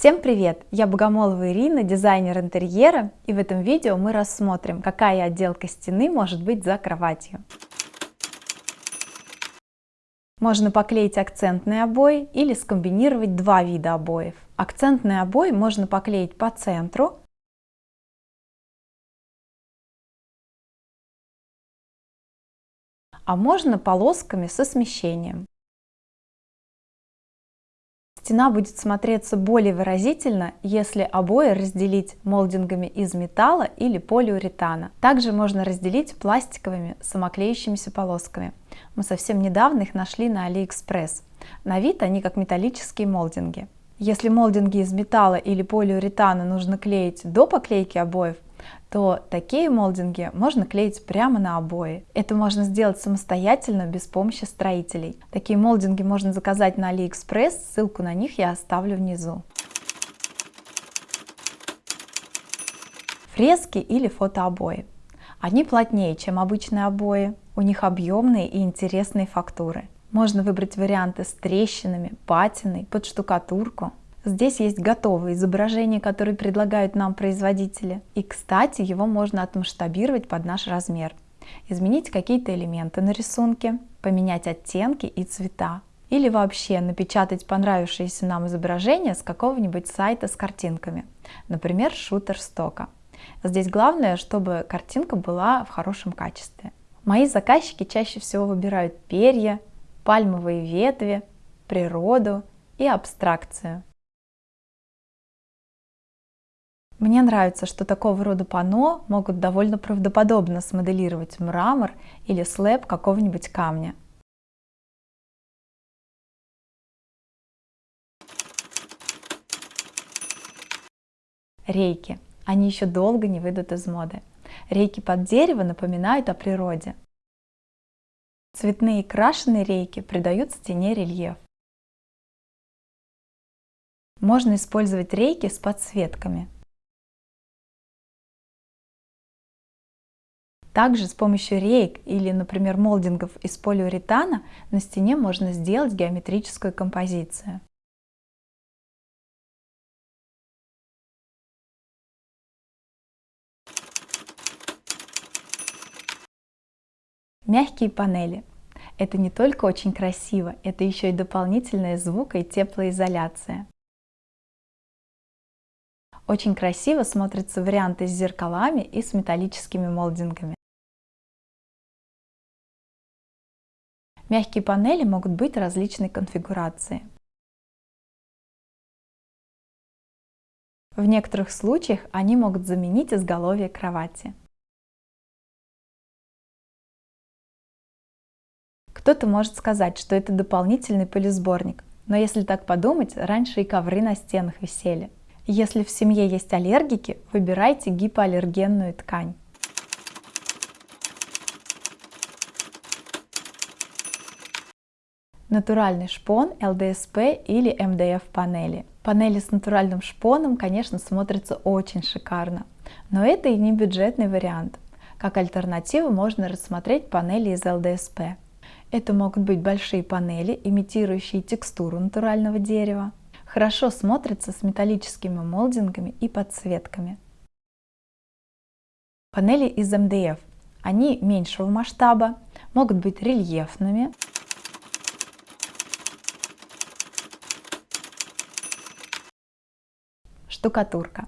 Всем привет! Я Богомолова Ирина, дизайнер интерьера, и в этом видео мы рассмотрим, какая отделка стены может быть за кроватью. Можно поклеить акцентные обои или скомбинировать два вида обоев. Акцентные обои можно поклеить по центру, а можно полосками со смещением. Стена будет смотреться более выразительно, если обои разделить молдингами из металла или полиуретана. Также можно разделить пластиковыми самоклеющимися полосками. Мы совсем недавно их нашли на AliExpress. На вид они как металлические молдинги. Если молдинги из металла или полиуретана нужно клеить до поклейки обоев, то такие молдинги можно клеить прямо на обои. Это можно сделать самостоятельно, без помощи строителей. Такие молдинги можно заказать на AliExpress, ссылку на них я оставлю внизу. Фрески или фотообои. Они плотнее, чем обычные обои, у них объемные и интересные фактуры. Можно выбрать варианты с трещинами, патиной, под штукатурку. Здесь есть готовые изображения, которые предлагают нам производители. И, кстати, его можно отмасштабировать под наш размер. Изменить какие-то элементы на рисунке, поменять оттенки и цвета. Или вообще напечатать понравившееся нам изображение с какого-нибудь сайта с картинками. Например, Shutterstock. Здесь главное, чтобы картинка была в хорошем качестве. Мои заказчики чаще всего выбирают перья, пальмовые ветви, природу и абстракцию. Мне нравится, что такого рода панно могут довольно правдоподобно смоделировать мрамор или слэб какого-нибудь камня. Рейки. Они еще долго не выйдут из моды. Рейки под дерево напоминают о природе. Цветные крашеные рейки придают стене рельеф. Можно использовать рейки с подсветками. Также с помощью рейк или, например, молдингов из полиуретана на стене можно сделать геометрическую композицию. Мягкие панели. Это не только очень красиво, это еще и дополнительная звука и теплоизоляция. Очень красиво смотрятся варианты с зеркалами и с металлическими молдингами. Мягкие панели могут быть различной конфигурации. В некоторых случаях они могут заменить изголовье кровати. Кто-то может сказать, что это дополнительный пылесборник, но если так подумать, раньше и ковры на стенах висели. Если в семье есть аллергики, выбирайте гипоаллергенную ткань. Натуральный шпон, ЛДСП или МДФ панели. Панели с натуральным шпоном, конечно, смотрятся очень шикарно, но это и не бюджетный вариант. Как альтернативу можно рассмотреть панели из ЛДСП. Это могут быть большие панели, имитирующие текстуру натурального дерева. Хорошо смотрятся с металлическими молдингами и подсветками. Панели из МДФ. Они меньшего масштаба, могут быть рельефными, Штукатурка.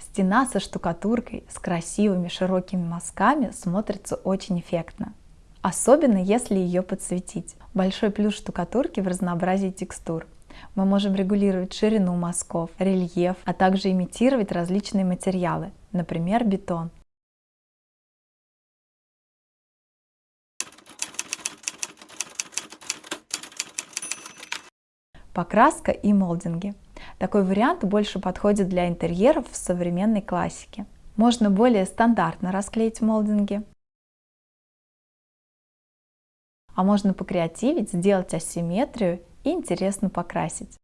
Стена со штукатуркой с красивыми широкими мазками смотрится очень эффектно. Особенно если ее подсветить. Большой плюс штукатурки в разнообразии текстур. Мы можем регулировать ширину мазков, рельеф, а также имитировать различные материалы, например, бетон. Покраска и молдинги. Такой вариант больше подходит для интерьеров в современной классике. Можно более стандартно расклеить молдинги, а можно покреативить, сделать асимметрию и интересно покрасить.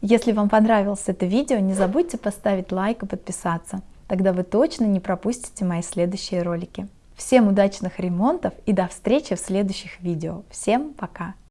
Если вам понравилось это видео, не забудьте поставить лайк и подписаться. Тогда вы точно не пропустите мои следующие ролики. Всем удачных ремонтов и до встречи в следующих видео. Всем пока!